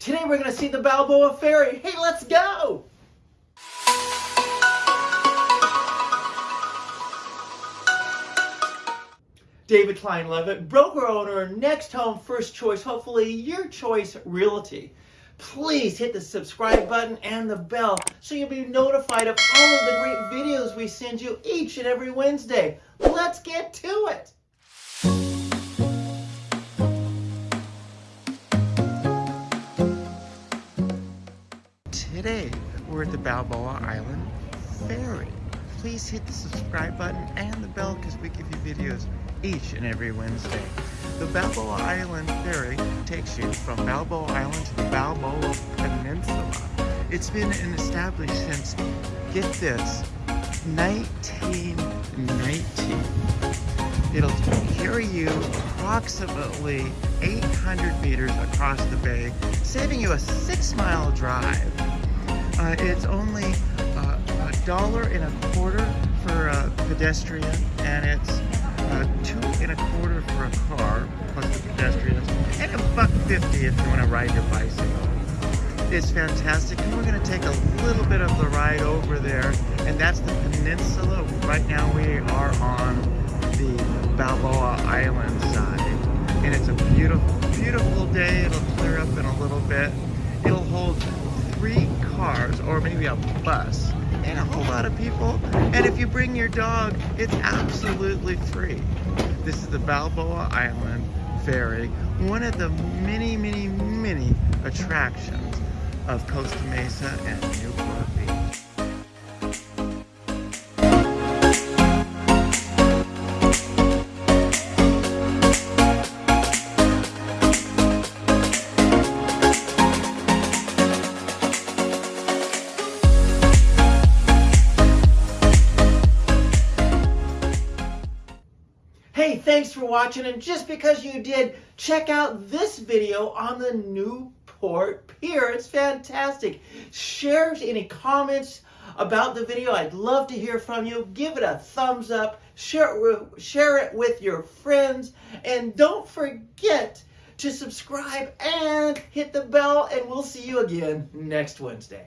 Today we're going to see the Balboa Ferry. Hey, let's go! David Klein Levitt, broker owner, next home, first choice, hopefully your choice realty. Please hit the subscribe button and the bell so you'll be notified of all of the great videos we send you each and every Wednesday. Let's get to it. Today, we're at the Balboa Island Ferry. Please hit the subscribe button and the bell because we give you videos each and every Wednesday. The Balboa Island Ferry takes you from Balboa Island to the Balboa Peninsula. It's been established since, get this, 1919. It'll carry you approximately 800 meters across the bay, saving you a six mile drive. Uh, it's only uh, a dollar and a quarter for a pedestrian, and it's uh, two and a quarter for a car, plus the pedestrians, and a buck fifty if you want to ride your bicycle. It's fantastic, and we're going to take a little bit of the ride over there, and that's the peninsula. Right now we are on the Balboa Island side, and it's a beautiful, beautiful day. It'll clear up in a little bit. It'll hold three cars, or maybe a bus, and a whole lot of people. And if you bring your dog, it's absolutely free. This is the Balboa Island Ferry, one of the many, many, many attractions of Costa Mesa and Newport Beach. Hey, thanks for watching, and just because you did, check out this video on the Newport Pier. It's fantastic. Share any comments about the video. I'd love to hear from you. Give it a thumbs up. Share it with, share it with your friends. And don't forget to subscribe and hit the bell, and we'll see you again next Wednesday.